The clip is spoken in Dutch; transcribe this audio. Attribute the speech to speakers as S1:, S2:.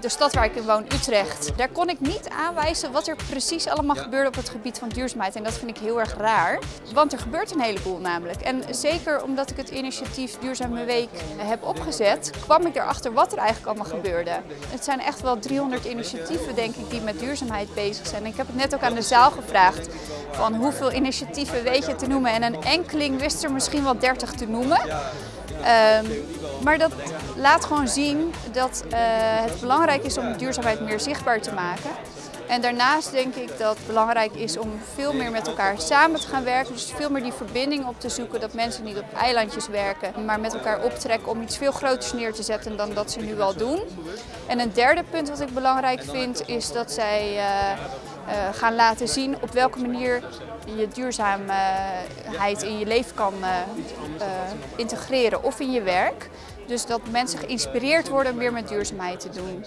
S1: De stad waar ik in woon, Utrecht, daar kon ik niet aanwijzen wat er precies allemaal gebeurde op het gebied van duurzaamheid. En dat vind ik heel erg raar, want er gebeurt een heleboel namelijk. En zeker omdat ik het initiatief Duurzame Week heb opgezet, kwam ik erachter wat er eigenlijk allemaal gebeurde. Het zijn echt wel 300 initiatieven, denk ik, die met duurzaamheid bezig zijn. En ik heb het net ook aan de zaal gevraagd van hoeveel initiatieven weet je te noemen. En een enkeling wist er misschien wel 30 te noemen. Um, maar dat laat gewoon zien dat uh, het belangrijk is om duurzaamheid meer zichtbaar te maken. En daarnaast denk ik dat het belangrijk is om veel meer met elkaar samen te gaan werken. Dus veel meer die verbinding op te zoeken. Dat mensen niet op eilandjes werken, maar met elkaar optrekken om iets veel groters neer te zetten dan dat ze nu al doen. En een derde punt wat ik belangrijk vind is dat zij uh, uh, gaan laten zien op welke manier je duurzaamheid in je leven kan uh, integreren of in je werk. Dus dat mensen geïnspireerd worden om weer met duurzaamheid te doen.